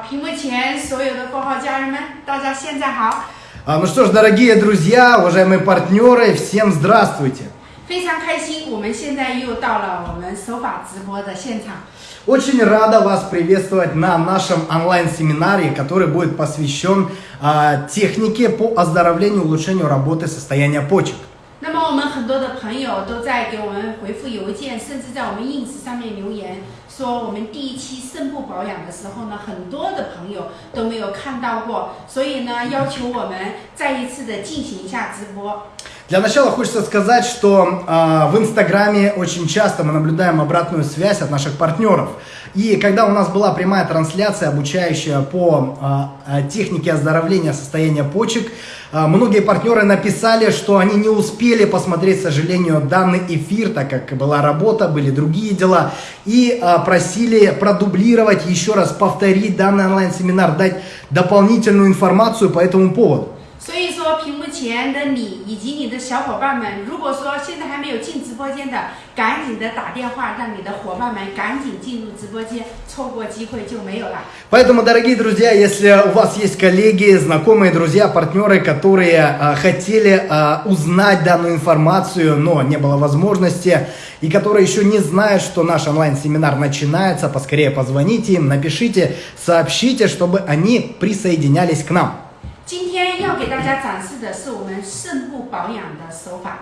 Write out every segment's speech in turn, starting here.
屏幕前所有的括号家人们，大家现在好！ А, Ну что ж, дорогие друзья, уважаемые партнеры, всем здравствуйте! 非常开心，我们现在又到了我们手法直播的现场。 Очень рада вас приветствовать на нашем онлайн-семинаре, который будет посвящен а, технике по оздоровлению и улучшению работы состояния почек. 那么我们很多的朋友都在给我们回复邮件，甚至在我们 ins 上面留言， 说我们第一期肾部保养的时候呢，很多的朋友都没有看到过，所以呢，要求我们再一次的进行一下直播。 Для начала хочется сказать, что а, в Инстаграме очень часто мы наблюдаем обратную связь от наших партнеров. И когда у нас была прямая трансляция, обучающая по а, а, технике оздоровления состояния почек, а, многие партнеры написали, что они не успели посмотреть, к сожалению, данный эфир, так как была работа, были другие дела, и а, просили продублировать, еще раз повторить данный онлайн-семинар, дать дополнительную информацию по этому поводу. 所以说，屏幕前的你以及你的小伙伴们，如果说现在还没有进直播间的，赶紧的打电话，让你的伙伴们赶紧进入直播间，错过机会就没有了。 Поэтому, дорогие друзья, если у вас есть коллеги, знакомые, друзья, партнеры, которые а, хотели а, узнать данную информацию, но не было возможности, и которые еще не знают, что наш онлайн-семинар начинается, поскорее позвоните им, напишите, сообщите, чтобы они присоединялись к нам. 今天要给大家展示的是我们肾部保养的手法。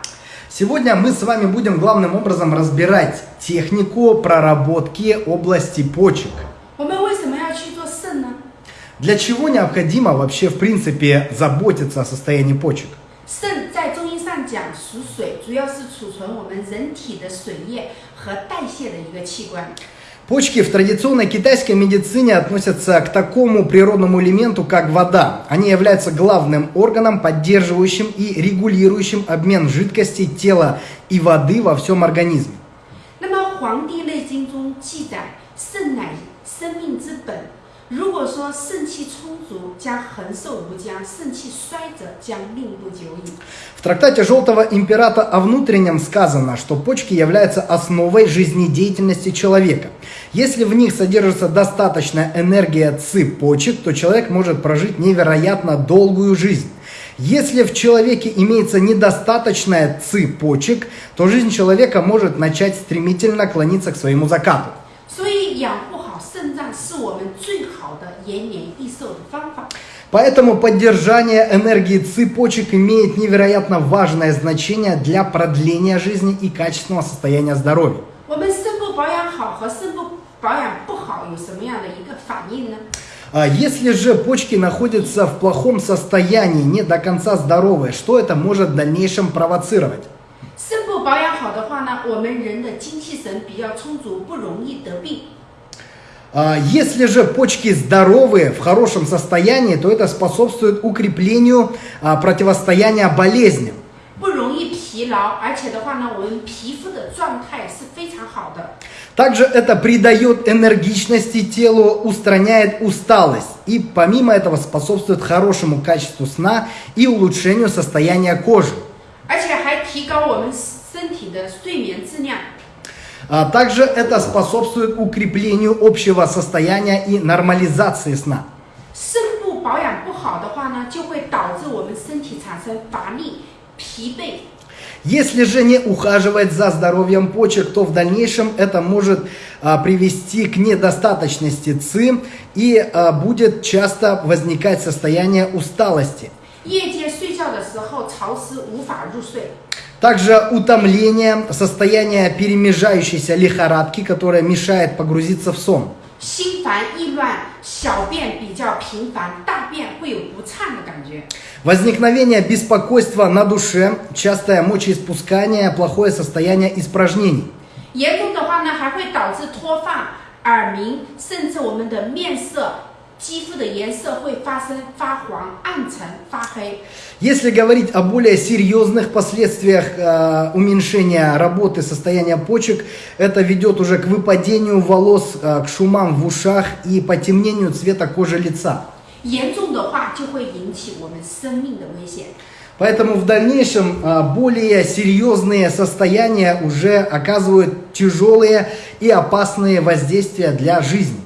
Сегодня мы с вами будем главным образом разбирать технику проработки области почек. 我们为什么要去做肾呢？ Для чего необходимо вообще, в принципе, заботиться о состоянии почек? 肾在中医上讲属水，主要是储存我们人体的水液和代谢的一个器官。 Почки в традиционной китайской медицине относятся к такому природному элементу, как вода. Они являются главным органом, поддерживающим и регулирующим обмен жидкостей тела и воды во всем организме. 那么《黄帝内经》中记载，肾乃生命之本。 如果说肾气充足，将恒寿无疆；肾气衰则将命不久矣。 В трактате Желтого императа о внутреннем сказано, что почки являются основой жизнедеятельности человека. Если в них содержится достаточная энергия ци почек, то человек может прожить невероятно долгую жизнь. Если в человеке имеется недостаточная ци почек, то жизнь человека может начать стремительно клониться к своему закату. 所以养护好肾脏是我们最好的延年益寿的方法。 Поэтому поддержание энергии цепочек имеет невероятно важное значение для продления жизни и качественного состояния здоровья. А если же почки находятся в плохом состоянии, не до конца здоровые, что это может в дальнейшем провоцировать? Если же почки здоровые, в хорошем состоянии, то это способствует укреплению а, противостояния болезням. 不容易疲劳，而且的话呢，我们皮肤的状态是非常好的。 Также это придает энергичности телу, устраняет усталость и помимо этого способствует хорошему качеству сна и улучшению состояния кожи. 而且还提高我们身体的睡眠质量。 А также это способствует укреплению общего состояния и нормализации сна. 肾部保养不好的话呢，就会导致我们身体产生乏力、疲惫。 Если же не ухаживать за здоровьем почек, то в дальнейшем это может а, привести к недостаточности ЦИ и а, будет часто возникать состояние усталости. 夜间睡觉的时候潮湿，无法入睡。 также утомление, состояние перемежающейся лихорадки, которая мешает погрузиться в сон. Возникновение беспокойства на душе, частое мочеиспускание, плохое состояние испражнений. 严重的话呢，还会导致脱发、耳鸣，甚至我们的面色、肌肤的颜色会发生发黄、暗沉、发黑。 Если говорить о более серьезных последствиях э, уменьшения работы состояния почек, это ведет уже к выпадению волос, э, к шумам в ушах и потемнению цвета кожи лица. 严重的话就会引起我们生命的危险。 Поэтому в дальнейшем а, более серьезные состояния уже оказывают тяжелые и опасные воздействия для жизни.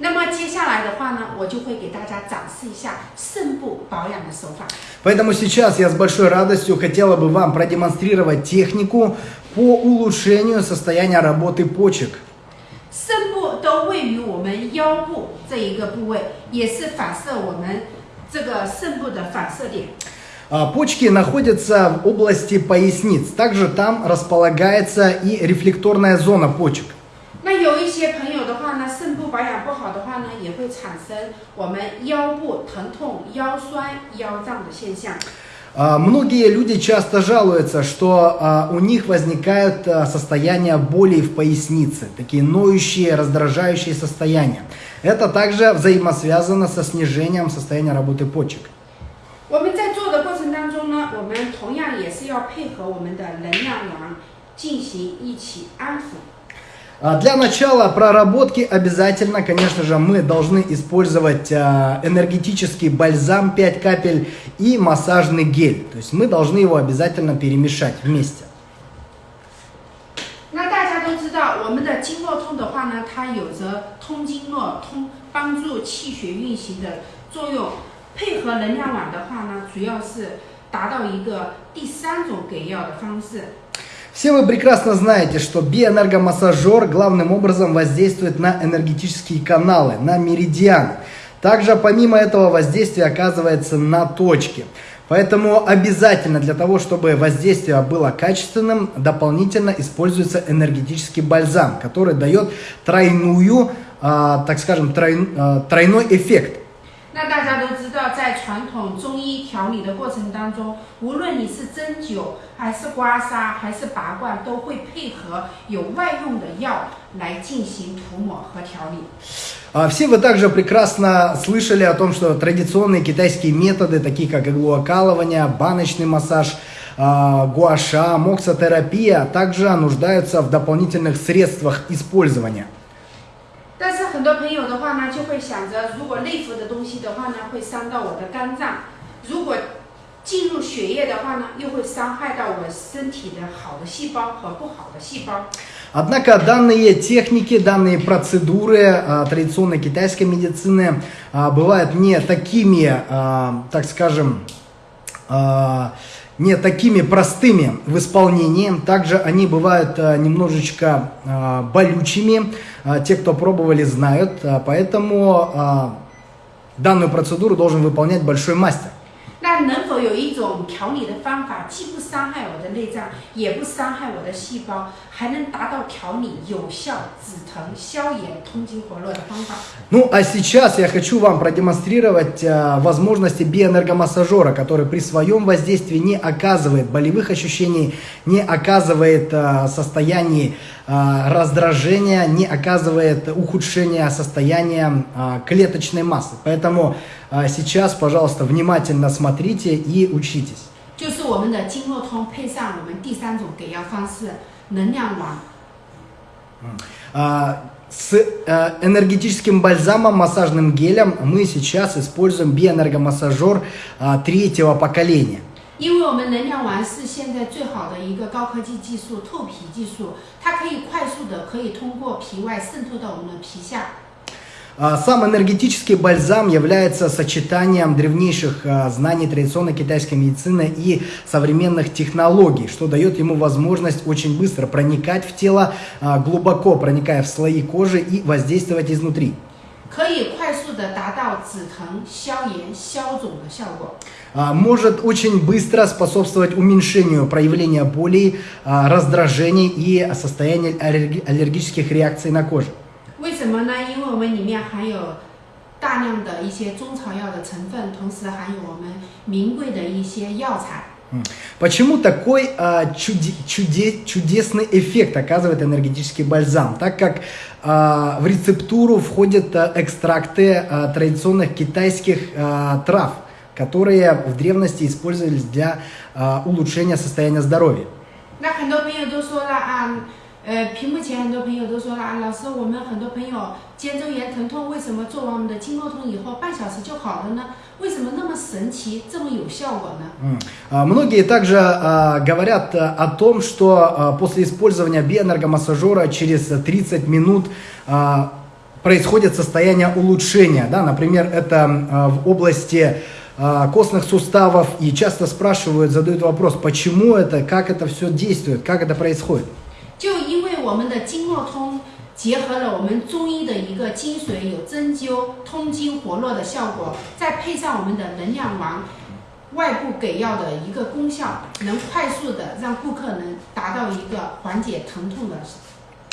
那么接 下来的 话呢，我就会给大家展示一下肾部保养的手法。 Поэтому сейчас я с большой радостью хотела бы вам продемонстрировать технику по улучшению состояния работы почек. 肾部都位于我们腰部这一个部位，也是反射我们这个肾部的反射点。 А, Почки находятся в области поясниц. Также там располагается и рефлекторная зона почек. 那有一些朋友的话呢，肾部保养不好的话呢，也 会产生我们腰部疼痛、腰酸、腰胀的现象。 А, Многие люди часто жалуются, что а, у них возникают а, состояния боли в пояснице, такие ноющие, раздражающие состояния. Это также взаимосвязано со снижением состояния работы почек. 我们在做的过程当中呢，我们同样也是要配合我们的能量王进行一起安抚。 А, Для начала проработки обязательно, конечно же, мы должны использовать а, энергетический бальзам 5 капель и массажный гель. То есть мы должны его обязательно перемешать вместе. 那大家都知道，我们的经络通的话呢，它有着通经络、通帮助气血运行的作用。配合能量网的话呢，主要是达到一个第三种给药的方式。 Все вы прекрасно знаете, что биоэнергомассажер главным образом воздействует на энергетические каналы, на меридианы. Также помимо этого воздействие оказывается на точки. Поэтому обязательно для того, чтобы воздействие было качественным, дополнительно используется энергетический бальзам, который дает тройную, а, так скажем, трой- а, тройной эффект. 那大家都知道，在传统中医调理的过程当中，无论你是针灸，还是刮痧，还是拔罐，都会配合有外用的药来进行涂抹和调理。 А, Все вы также прекрасно слышали о том, что традиционные китайские методы, такие как иглоокалывание, баночный массаж, а, гуаша, моксотерапия, также нуждаются в дополнительных средствах использования. 但是很多朋友的话呢，就会想着，如果内服的东西的话呢，会伤到我的肝脏；如果进入血液的话呢，又会伤害到我身体的好的细胞和不好的细胞。 Однако данные техники, данные процедуры а, традиционной китайской медицины а, бывают не такими, а, так скажем, а, не такими простыми в исполнении. Также они бывают а, немножечко а, болючими. А, Те, кто пробовали, знают. А, Поэтому а, данную процедуру должен выполнять большой мастер. 那能否有一种调理的方法，既不伤害我的内脏，也不伤害我的细胞， 还能达到调理有效、止疼、消炎、通经活络的方法？ Ну, а сейчас я хочу вам продемонстрировать а, возможности биоэнергомассажера, который при своем воздействии не оказывает болевых ощущений, не оказывает а, состояний а, раздражения, не оказывает ухудшения состояния а, клеточной массы. Поэтому а, сейчас, пожалуйста, внимательно смотрите и учитесь. 就是我们的经络通配上我们第三种给药方式—— 能量王。 А, С э, энергетическим бальзамом, массажным гелем мы сейчас используем биоэнергомассажер а, третьего поколения. 因为我们能量丸是现在最好的一个高科技技术——透皮技术，它可以快速的可以通过皮外渗透到我们的皮下。 а, сам энергетический бальзам является сочетанием древнейших а, знаний традиционной китайской медицины и современных технологий, что дает ему возможность очень быстро проникать в тело, а, глубоко проникая в слои кожи и воздействовать изнутри. Может очень быстро способствовать уменьшению проявления болей, раздражений и состояния аллергических реакций на коже. 为什么呢？因为我们里面含有大量的一些中草药的成分，同时含有我们名贵的一些药材。 М. Почему такой а, чуде- чуде- чудесный эффект оказывает энергетический бальзам? Так как а, в рецептуру входят а, экстракты а, традиционных китайских а, трав, которые в древности использовались для а, улучшения состояния здоровья. 那很多朋友都说了啊， 呃，屏幕前很多朋友都说了啊，老师，我们很多朋友肩周炎疼痛，为什么做完我们的经络通以后半小时就好了呢？为什么那么神奇，这么有效果呢？ М. А, Многие также а, говорят а, о том, что а, после использования биоэнергомассажера через 30 минут а, происходит состояние улучшения. Да? Например, это а, в области а, костных суставов. И часто спрашивают, задают вопрос, почему это, как это все действует, как это происходит. 就因为我们的经络通结合了我们中医的一个精髓，有针灸、通经活络的效果，再配上我们的能量王外部给药的一个功效，能快速的让顾客能达到一个缓解疼痛的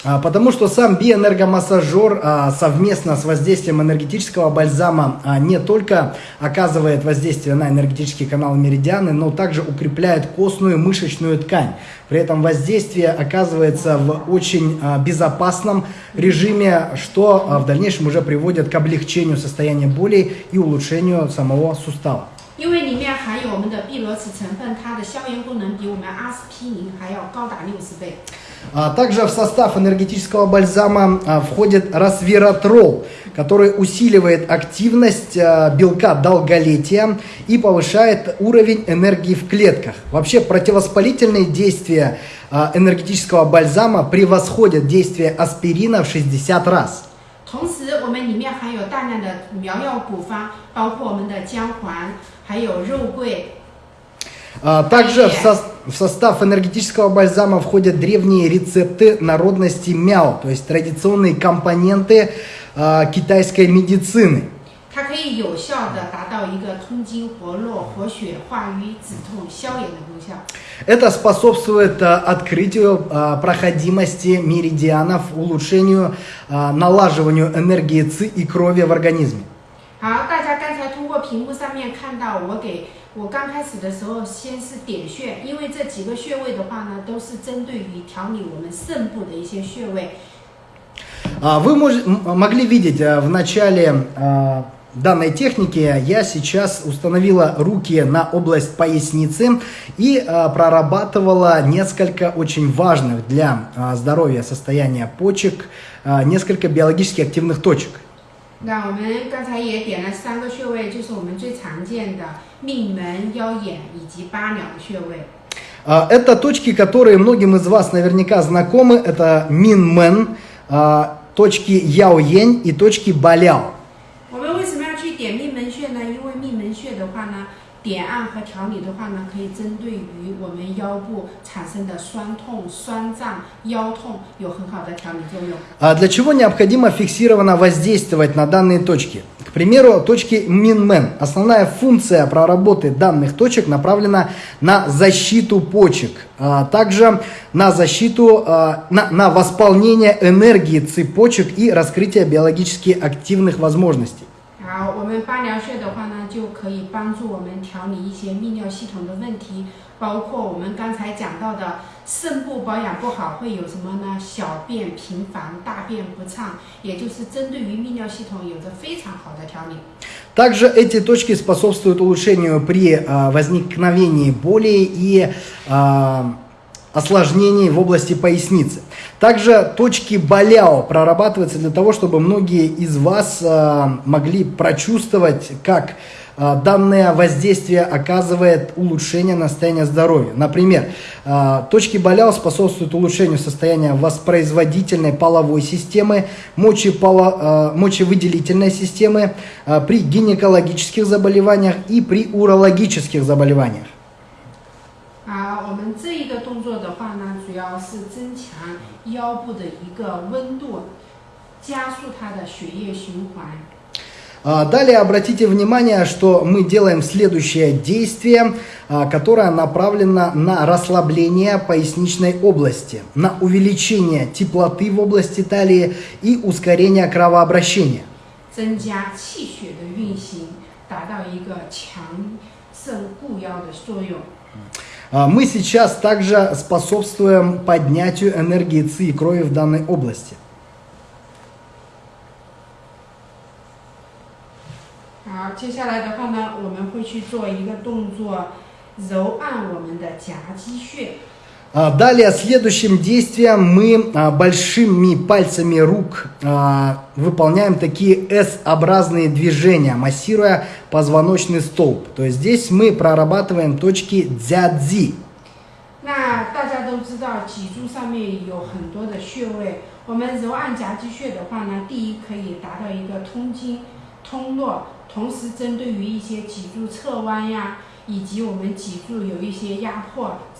Потому что сам биоэнергомассажер а, совместно с воздействием энергетического бальзама а, не только оказывает воздействие на энергетический канал меридианы, но также укрепляет костную мышечную ткань. При этом воздействие оказывается в очень а, безопасном режиме, что а, в дальнейшем уже приводит к облегчению состояния боли и улучшению самого сустава. 因为里面含有我们的碧螺池成分，它的消炎功能比我们阿司匹林还要高达六十倍。 А Также в состав энергетического бальзама а, входит расвератрол, который усиливает активность а, белка долголетия и повышает уровень энергии в клетках. Вообще противовоспалительные действия а, энергетического бальзама превосходят действие аспирина в 60 раз. 同时，我们里面含有大量的苗药古方，包括我们的姜黄，还有肉桂。 А, Также в, сос- в состав энергетического бальзама входят древние рецепты народности мяо, то есть традиционные компоненты а, китайской медицины. 它可以有效的达到一个通经活络、活血化瘀、止痛、消炎的功效。 Это способствует а, открытию а, проходимости меридианов, улучшению, а, налаживанию энергии ЦИ и крови в организме. 好，大家刚才通过屏幕上面看到，我给 我刚开始的时候先是点穴，因为这几个穴位的话呢，都是针对于调理我们肾部的一些穴位。 А, Вы мож- м- могли видеть а, в начале а, данной техники, я сейчас установила руки на область поясницы и а, прорабатывала несколько очень важных для а, здоровья состояния почек, а, несколько биологически активных точек. 那我们刚才也点了三个穴位，就是我们最常见的命门、腰眼以及八髎的穴位。 А, Это точки, которые многим из вас наверняка знакомы. Это Минмен, а, точки Яо-Ень и точки Баляо. 点按和调理的话呢，可以针对于我们腰部产生的酸痛、酸胀、腰痛有很好的调理作用。 А Для чего необходимо фиксированно воздействовать на данные точки? К примеру, точки Минмен. Основная функция проработы данных точек направлена на защиту почек, а также на защиту, а, на, на восполнение энергии цепочек и раскрытие биологически активных возможностей. 好，我们八髎穴的话呢，就可以帮助我们调理一些泌尿系统的问题，包括我们刚才讲到的肾部保养不好会有什么呢？小便频繁、大便不畅，也就是针对于泌尿系统有着非常好的调理。 Также эти точки способствуют улучшению при а, возникновении боли и а, осложнений в области поясницы. Также точки Баляо прорабатываются для того, чтобы многие из вас а, могли прочувствовать, как а, данное воздействие оказывает улучшение на состояние здоровья. Например, а, точки Баляо способствуют улучшению состояния воспроизводительной половой системы, мочеполо- мочевыделительной системы при гинекологических заболеваниях и при урологических заболеваниях. 啊，我们这一个动作的话呢，主要是增强腰部的一个温度，加速它的血液循环。 А, Далее обратите внимание, что мы делаем следующее действие, а, которое направлено на расслабление поясничной области, на увеличение теплоты в области талии и ускорение кровообращения. 增加气血的运行， 达到一个强肾固腰的作用。 А, Мы сейчас также способствуем поднятию энергии ЦИ и крови в данной области. А, далее, следующим действием мы а, большими пальцами рук а, выполняем такие S-образные движения, массируя позвоночный столб. То есть здесь мы прорабатываем точки дзядзи.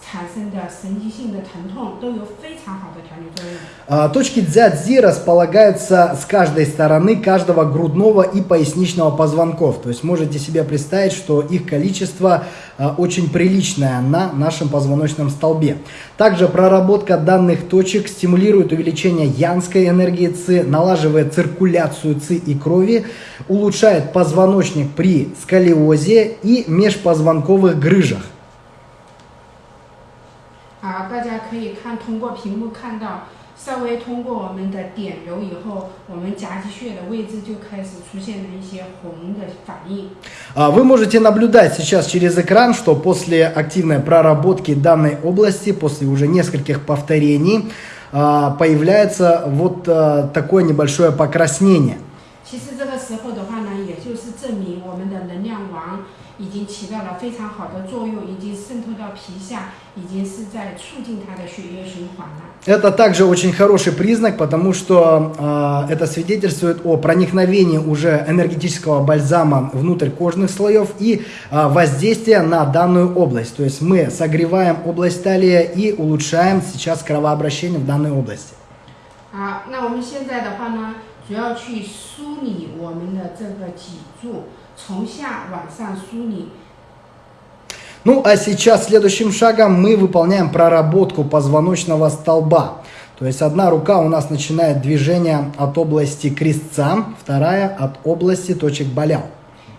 那大家都知道，脊柱上面有很多的穴位， 我们揉按夹击穴的话呢，第一可以达到一个通经、通络，同时针对于一些脊柱侧弯呀。以及我们脊柱有一些压迫产生的神经性的疼痛，都有非常好的调理作用。А, Точки дзядзи располагаются с каждой стороны каждого грудного и поясничного позвонков. То есть можете себе представить, что их количество а, очень приличное на нашем позвоночном столбе. Также проработка данных точек стимулирует увеличение янской энергии ЦИ, налаживает циркуляцию ЦИ и крови, улучшает позвоночник при сколиозе и межпозвонковых грыжах. 家可以看通过屏幕看到，稍微通过我们的点揉以后，我们夹击穴的位置就开始出现了一些红的反应。 А, Вы можете наблюдать сейчас через экран, что после активной проработки данной области, после уже нескольких повторений, а, появляется вот а, такое небольшое покраснение. 其实这个时候的话呢，也就是证明我们的能量王已经起到了非常好的作用，已经渗透到皮下， 已经是在促进它的血液循环了。 Это также очень хороший признак, потому что а, это свидетельствует о проникновении уже энергетического бальзама внутрь кожных слоев и а, воздействия на данную область. То есть мы согреваем область талии и улучшаем сейчас кровообращение в данной области. 好，那我们现在的话呢，主要去梳理我们的这个脊柱，从下往上梳理。 Ну а сейчас следующим шагом мы выполняем проработку позвоночного столба. То есть одна рука у нас начинает движение от области крестца, вторая от области точек болял.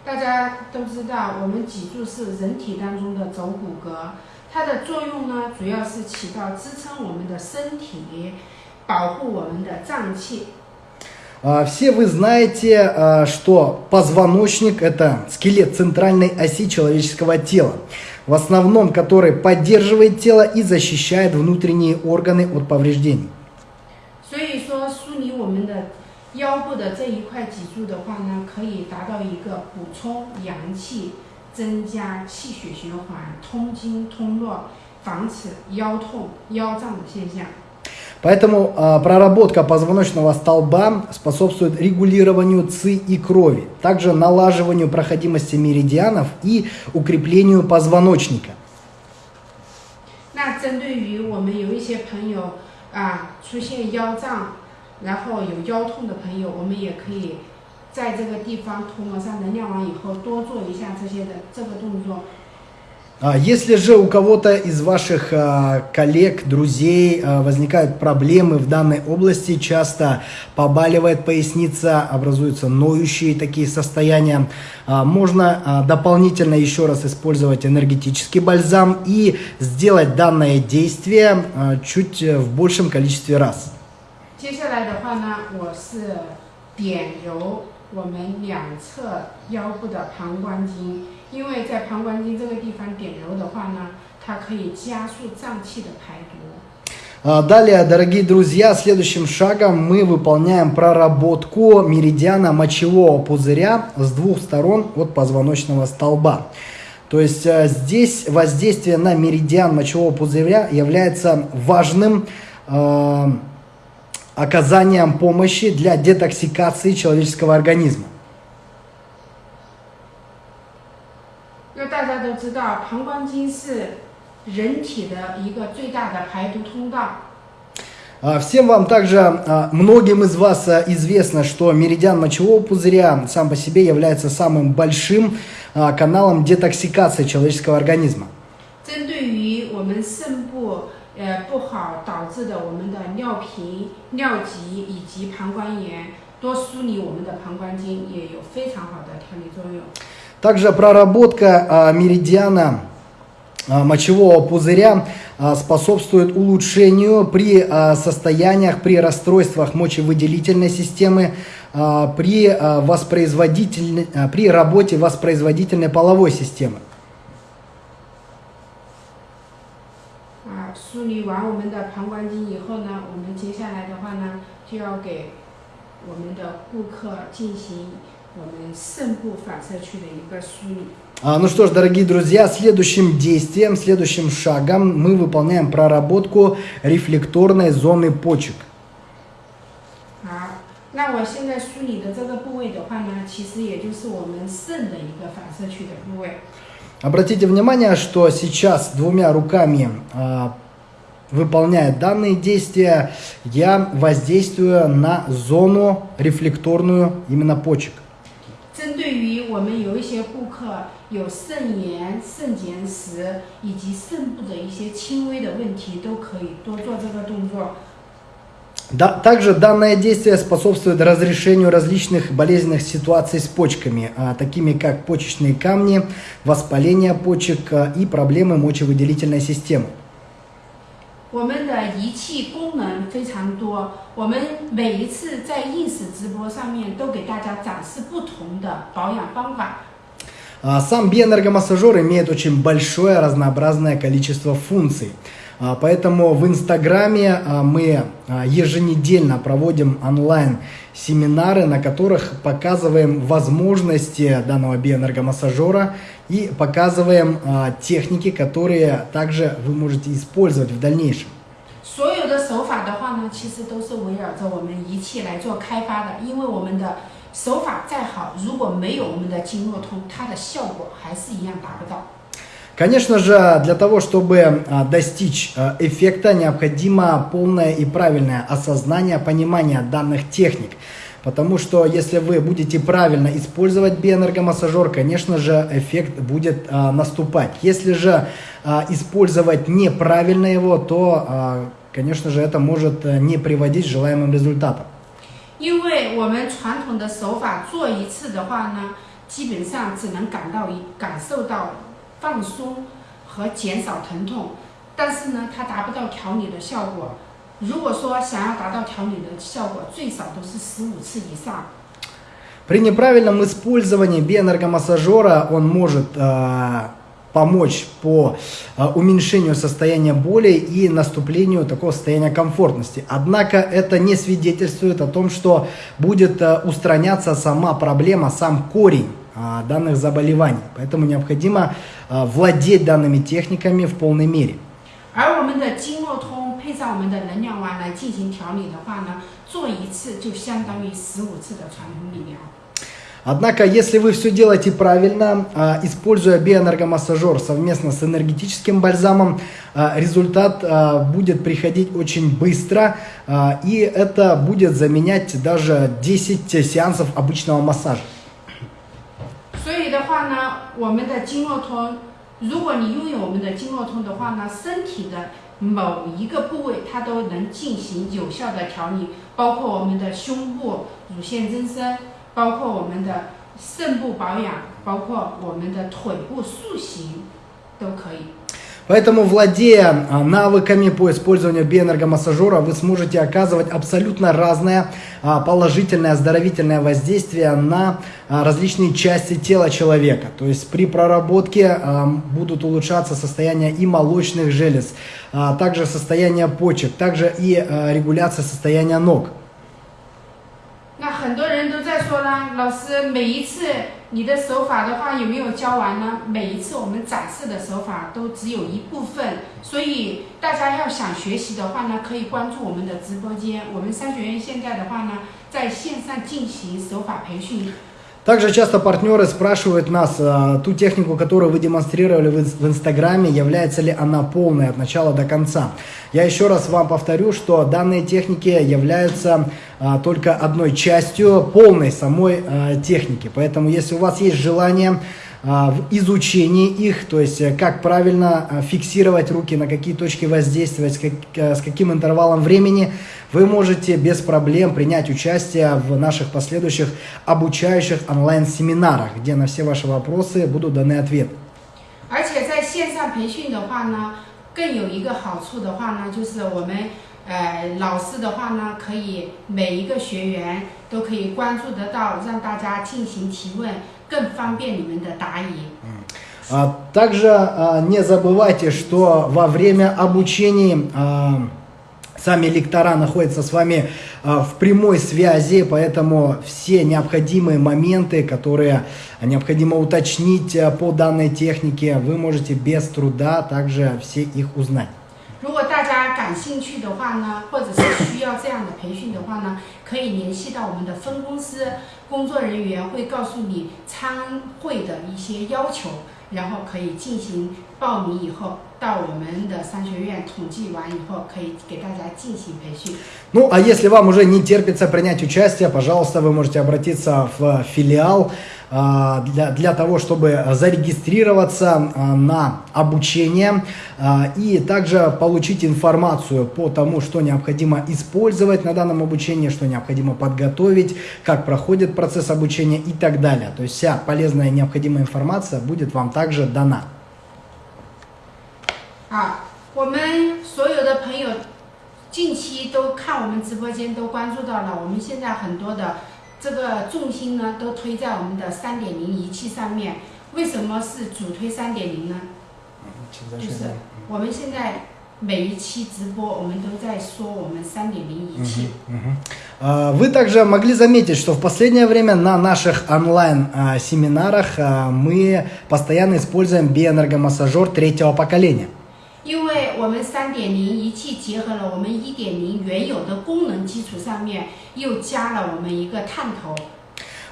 大家都知道，我们脊柱是人体当中的轴骨骼，它的作用呢，主要是起到支撑我们的身体，保护我们的脏器。 А, Все вы знаете, а, что позвоночник – это скелет центральной оси человеческого тела, в основном который поддерживает тело и защищает внутренние органы от повреждений. Поэтому а, проработка позвоночного столба способствует регулированию ЦИ и крови, также налаживанию проходимости меридианов и укреплению позвоночника. 那针对于我们有一些朋友啊出现腰胀，然后有腰痛的朋友，我们也可以在这个地方涂抹上能量王以后，多做一下这些的这个动作。 А, Если же у кого-то из ваших а, коллег, друзей а, возникают проблемы в данной области, часто побаливает поясница, образуются ноющие такие состояния, а, можно а, дополнительно еще раз использовать энергетический бальзам и сделать данное действие а, чуть э, в большем количестве раз. 接下来的话呢，我是点揉我们两侧腰部的膀胱经， 因为在膀胱经这个地方点揉的话呢，它可以加速脏器的排毒。 А, Далее, дорогие друзья, следующим шагом мы выполняем проработку меридиана мочевого пузыря с двух сторон от позвоночного столба. То есть э, здесь воздействие на меридиан мочевого пузыря является важным э, оказанием помощи для детоксикации человеческого организма. 知道，膀胱经是人体的一个最大的排毒通道。 А, Всем вам также, а, многим из вас а, известно, что меридиан мочевого пузыря сам по себе является самым большим а, каналом детоксикации человеческого организма. 针对于我们肾部呃不好导致的我们的尿频、尿急以及膀胱炎，多梳理我们的膀胱经也有非常好的调理作用。 Также проработка а, меридиана а, мочевого пузыря а, способствует улучшению при а, состояниях, при расстройствах мочевыделительной системы, а, при, а, воспроизводительной- а, при работе воспроизводительной половой системы. 啊，梳理完我们的膀胱经以后呢，我们接下来的话呢，就要给我们的顾客进行 我们肾部反射区的一个梳理。 А, Ну что ж, дорогие друзья, следующим действием, следующим шагом мы выполняем проработку рефлекторной зоны почек. 那我现在梳理的这个部位的话呢，其实也就是我们肾的一个反射区的部位。 Обратите внимание, что сейчас двумя руками а, выполняя данные действия, я воздействую на зону рефлекторную именно почек. 针对于我们有一些顾客有肾炎、肾结石以及肾部的一些轻微的问题，都可以多做这个动作。 Да, также данное действие способствует разрешению различных болезненных ситуаций с почками, а, такими как почечные камни, воспаление почек а, и проблемы мочевыделительной системы. 我们的仪器功能非常多，我们每一次在 ins 直播上面都给大家展示不同的保养方法。 А, Сам биоэнергомассажер имеет очень большое разнообразное количество функций. А, Поэтому в Инстаграме а, мы а, еженедельно проводим онлайн-семинары, на которых показываем возможности данного биоэнергомассажера и показываем а, техники, которые также вы можете использовать в дальнейшем. 所有的手法的话呢，其实都是围绕着我们仪器来做开发的，因为我们的手法再好，如果没有我们的经络通，它的效果还是一样达不到。 Конечно же, для того, чтобы а, достичь а, эффекта, необходимо полное и правильное осознание, понимание данных техник. Потому что если вы будете правильно использовать биоэнергомассажер, конечно же, эффект будет а, наступать. Если же а, использовать неправильно его, то, а, конечно же, это может а, не приводить к желаемым результатам. 因为我们传统的手法做一次的话呢，基本上只能感到一感受到 放松和减少疼痛，但是呢，它达不到调理的效果。如果说想要达到调理的效果，最少都是十五次以上。 При неправильном использовании биоэнергомассажера он может а, помочь по а, уменьшению состояния боли и наступлению такого состояния комфортности. Однако это не свидетельствует о том, что будет а, устраняться сама проблема, сам корень а, А, данных заболеваний. Поэтому необходимо а, владеть данными техниками в полной мере. Однако, если вы все делаете правильно, а, используя биоэнергомассажер совместно с энергетическим бальзамом, результат будет приходить очень быстро, и это будет заменять даже 10 сеансов обычного массажа. 话呢，我们的经络通，如果你拥有我们的经络通的话呢，身体的某一个部位它都能进行有效的调理，包括我们的胸部、乳腺增生，包括我们的肾部保养，包括我们的腿部塑形，都可以。Поэтому, владея а, навыками по использованию биоэнергомассажера, вы сможете оказывать абсолютно разное а, положительное оздоровительное воздействие на а, различные части тела человека. То есть при проработке будут улучшаться состояние и молочных желез, также состояние почек, также и регуляция состояния ног. 那很多人都在说呢，老师每一次你的手法的话有没有教完呢？每一次我们展示的手法都只有一部分，所以大家要想学习的话呢，可以关注我们的直播间。我们商学院现在的话呢，在线上进行手法培训。Также часто партнеры спрашивают нас, а, ту технику, которую вы демонстрировали в, инс- в Инстаграме, является ли она полной от начала до конца. Я еще раз вам повторю, что данные техники являются а, только одной частью полной самой а, техники. Поэтому, если у вас есть желание в изучении их, то есть э, как правильно а, фиксировать руки, на какие точки воздействовать, с, как- э, с каким интервалом времени, вы можете без проблем принять участие в наших последующих обучающих онлайн-семинарах, где на все ваши вопросы будут даны ответы. 而且在线上培训的话呢，更有一个好处的话呢，就是我们 呃老师的话呢，可以每一个学员都可以关注得到，让大家进行提问，更方便你们的答疑。 А, Также а, не забывайте, что во время обучения а, сами лектора находятся с вами а, в прямой связи, поэтому все необходимые моменты, которые необходимо уточнить а, по данной технике, вы можете без труда также все их узнать. 如果大家感 感兴趣的话呢，或者是需要这样的培训的话呢，可以联系到我们的分公司，工作人员会告诉你参会的一些要求，然后可以进行报名以后，到我们的商学院统计完以后，可以给大家进行培训。 Ну, а если вам уже не терпится принять участие, пожалуйста, вы можете обратиться в филиал а, для, для того, чтобы зарегистрироваться а, на обучение а, и также получить информацию по тому, что необходимо использовать на данном обучении, что необходимо подготовить, как проходит процесс обучения и так далее. То есть вся полезная и необходимая информация будет вам также дана. 啊，我们所有的朋友近期都看我们直播间，都关注到了。我们现在很多的 这个重心呢，都推在我们的三点零仪器上面。为什么是主推三点零呢？就是我们现在每一期直播，我们都在说我们三点零仪器。 А, Вы также могли заметить, что в последнее время на наших онлайн-семинарах мы постоянно используем биоэнергомассажер третьего поколения. 因为我们三点零仪器结合了我们一点零原有的功能基础上面，又加了我们一个探头。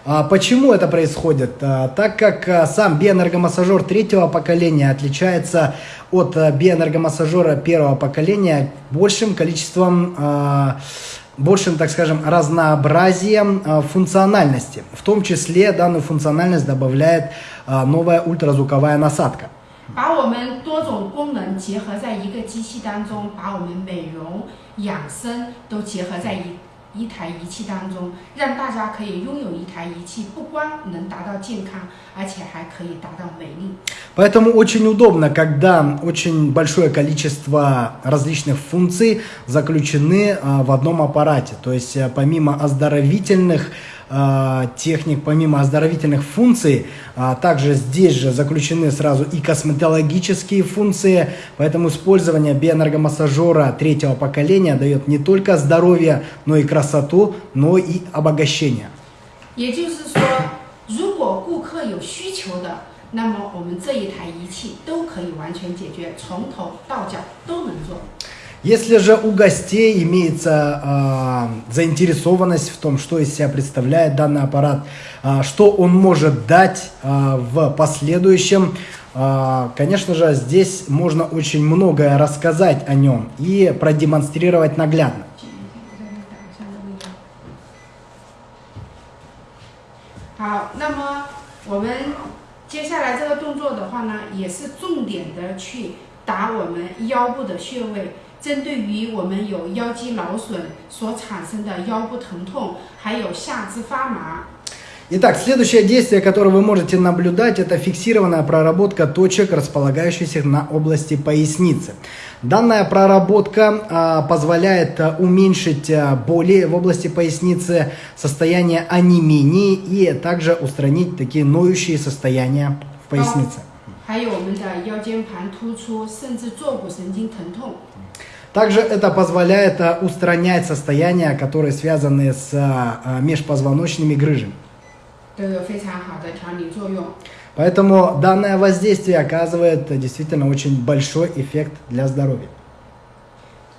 А Почему это происходит? А, Так как а, сам биоэнергомассажер третьего поколения отличается от а, биоэнергомассажера первого поколения большим количеством, а, большим, так скажем, разнообразием а, функциональности. В том числе данную функциональность добавляет а, новая ультразвуковая насадка. 把我们多种功能结合在一个机器当中，把我们美容、养生都结合在一一台仪器当中，让大家可以拥有一台仪器，不光能达到健康，而且还可以达到美丽。Поэтому очень удобно, когда очень большое количество различных функций заключены а, в одном аппарате. То есть а, помимо оздоровительных а, техник, помимо оздоровительных функций, а, также здесь же заключены сразу и косметологические функции. Поэтому использование биоэнергомассажера третьего поколения дает не только здоровье, но и красоту, но и обогащение. 也就是说，如果顾客有需求的， 那么我们这一台仪器都可以完全解决，从头到脚都能做。 Если же у гостей имеется а, заинтересованность в том, что из себя представляет данный аппарат, а, что он может дать а, в последующем, а, конечно же, здесь можно очень многое рассказать о нем и продемонстрировать наглядно. 接下来这个动作的话呢，也是重点的去打我们腰部的穴位，针对于我们有腰肌劳损所产生的腰部疼痛，还有下肢发麻。Итак, следующее действие, которое вы можете наблюдать, это фиксированная проработка точек, располагающихся на области поясницы. Данная проработка а, позволяет а, уменьшить а, боли в области поясницы, состояние анемии и также устранить такие ноющие состояния в пояснице. Также это позволяет устранять состояния, которые связаны с межпозвоночными грыжами. 都有非常好的调理作用。 Поэтому данное воздействие оказывает э, действительно очень большой эффект для здоровья.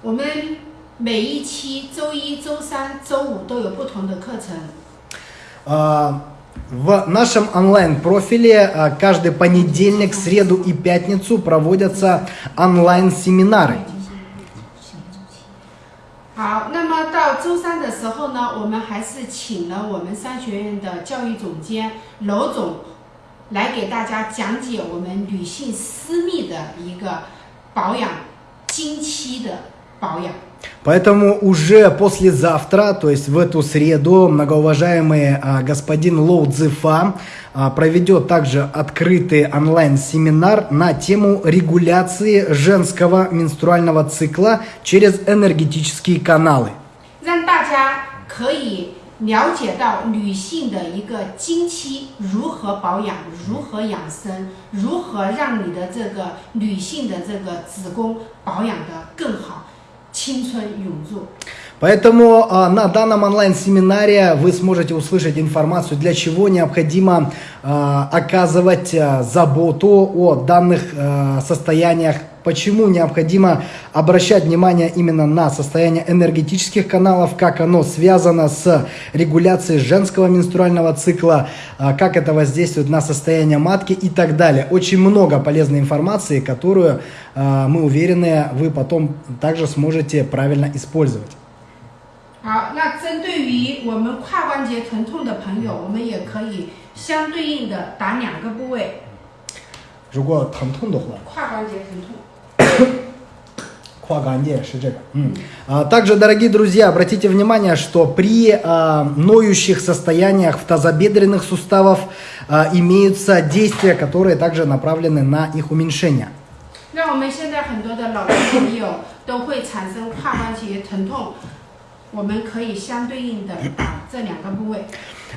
我们每一期周一周三周五都有不同的课程。 А, В нашем онлайн-профиле а, каждый понедельник, среду и пятницу проводятся онлайн-семинары. 好，那么到周三的时候呢，我们还是请了我们商学院的教育总监娄总来给大家讲解我们女性私密的一个保养经期的保养。Поэтому уже послезавтра, то есть в эту среду, многоуважаемый а, господин Лоу Цзифа а, проведет также открытый онлайн-семинар на тему регуляции женского менструального цикла через энергетические каналы. 让大家可以了解到女性的一个经期如何保养、如何养生、如何让你的这个女性的这个子宫保养的更好，青春永驻。 Поэтому а, на данном онлайн-семинаре вы сможете услышать информацию, для чего необходимо а, оказывать а, заботу о данных состояниях почему необходимо обращать внимание именно на состояние энергетических каналов, как оно связано с регуляцией женского менструального цикла, а, как это воздействует на состояние матки и так далее. Очень много полезной информации, которую, а, мы уверены, вы потом также сможете правильно использовать. 好，那针对于我们胯关节疼痛的朋友，我们也可以相对应的打两个部位。如果疼痛的话，胯关节疼痛。 Кваганде, шиджека. М. А, Также, дорогие друзья, обратите внимание, что при а, ноющих состояниях в тазобедренных суставов а, имеются действия, которые также направлены на их уменьшение. 那我们现在很多的老年朋友都会产生胯关节疼痛，我们可以相对应的打这两个部位。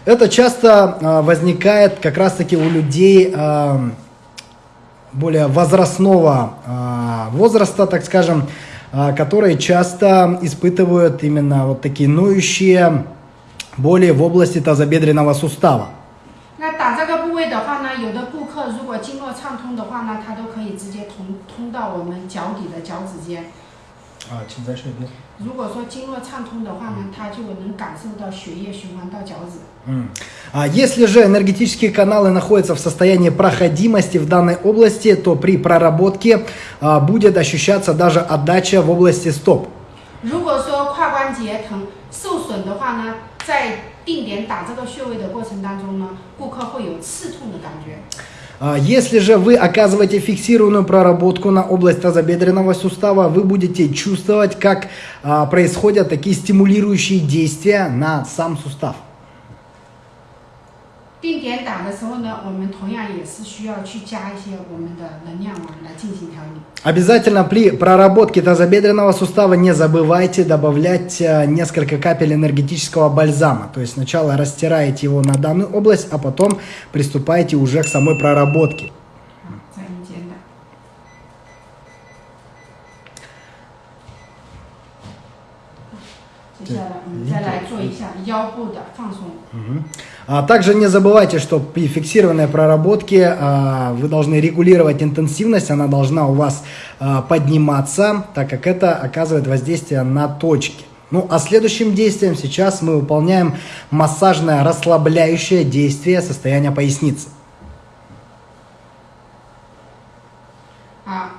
Это часто а, возникает как раз-таки у людей а, более возрастного а, возраста, так скажем, а, которые часто испытывают именно вот такие ноющие боли в области тазобедренного сустава. 那打这个部位的话呢，有的顾客如果经络畅通的话呢，他都可以直接通通到我们脚底的脚趾间。 А, 请再说一遍。如果说经络畅通的话呢，他就能感受到血液循环到脚趾。 М. А Если же энергетические каналы находятся в состоянии проходимости в данной области, то при проработке а, будет ощущаться даже отдача в области стоп. 如果说胯关节疼受损的话呢，在定点打这个穴位的过程当中呢，顾客会有刺痛的感觉。 А, Если же вы оказываете фиксированную проработку на область тазобедренного сустава, вы будете чувствовать, как а, происходят такие стимулирующие действия на сам сустав. 定点打的时候呢，我们同样也是需要去加一些我们的能量丸来进行调理。 Обязательно при проработке тазобедренного сустава не забывайте добавлять э, несколько капель энергетического бальзама. То есть сначала растираете его на данную область, а потом приступаете уже к самой проработке. 啊， А также не забывайте, что при фиксированной проработке а, вы должны регулировать интенсивность, она должна у вас а, подниматься, так как это оказывает воздействие на точки. Ну, а следующим действием сейчас мы выполняем массажное расслабляющее действие состояния поясницы. А.